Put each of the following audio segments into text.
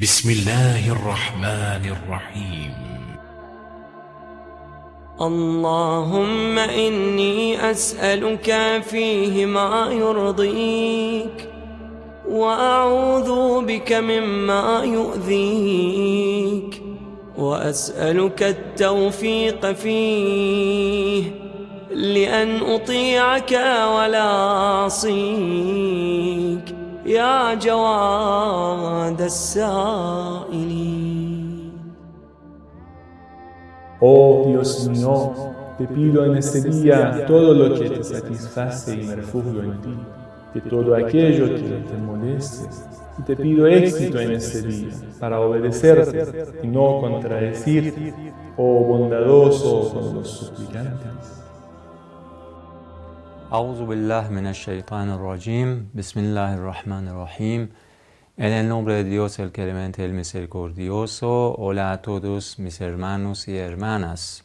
بسم الله الرحمن الرحيم. اللهم إني أسألك فيه ما يرضيك وأعوذ بك مما يؤذيك وأسألك التوفيق فيه لأن أطيعك ولا أعصيك يا جواد السائلين Oh Dios mío, te pido en este día todo lo que te satisface y me refugio en ti, de todo aquello que te moleste. Y te pido éxito en este día para obedecerte y no contradecirte, oh bondadoso con los suplicantes. Auzu billah rajim. Bismillahirrahmanirrahim. En el nombre de Dios, el clemente, el misericordioso. Hola a todos mis hermanos y hermanas.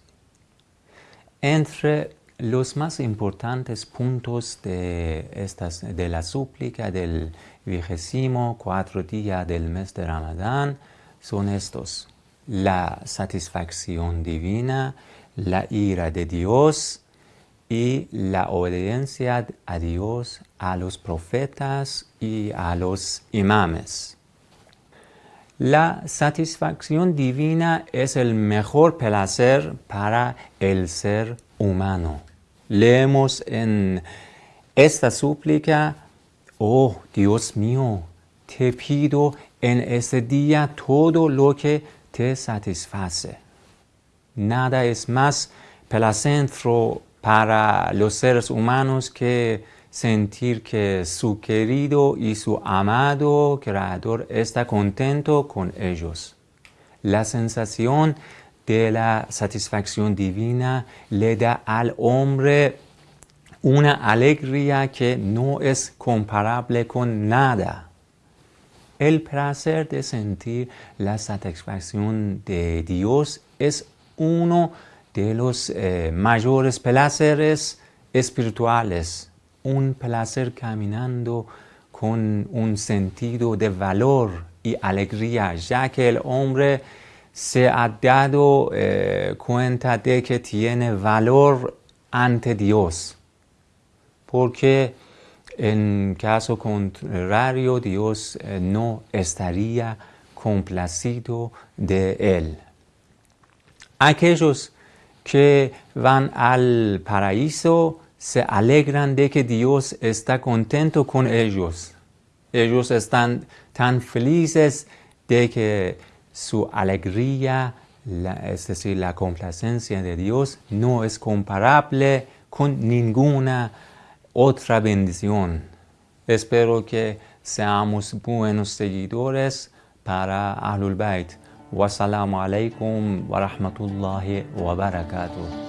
Entre los más importantes puntos de, estas, de la súplica del vigésimo cuatro día del mes de Ramadán son estos. La satisfacción divina, la ira de Dios, y la obediencia a Dios, a los profetas y a los imames. La satisfacción divina es el mejor placer para el ser humano. Leemos en esta súplica, oh Dios mío, te pido en este día todo lo que te satisface. Nada es más placentero para los seres humanos que sentir que su querido y su amado Creador está contento con ellos. La sensación de la satisfacción divina le da al hombre una alegría que no es comparable con nada. El placer de sentir la satisfacción de Dios es uno de los eh, mayores placeres espirituales, un placer caminando con un sentido de valor y alegría, ya que el hombre se ha dado eh, cuenta de que tiene valor ante Dios, porque en caso contrario Dios eh, no estaría complacido de él. Aquellos que van al paraíso se alegran de que Dios está contento con ellos. Ellos están tan felices de que su alegría, es decir, la complacencia de Dios, no es comparable con ninguna otra bendición. Espero que seamos buenos seguidores para Ahlul Bayt. والسلام عليكم ورحمة الله وبركاته.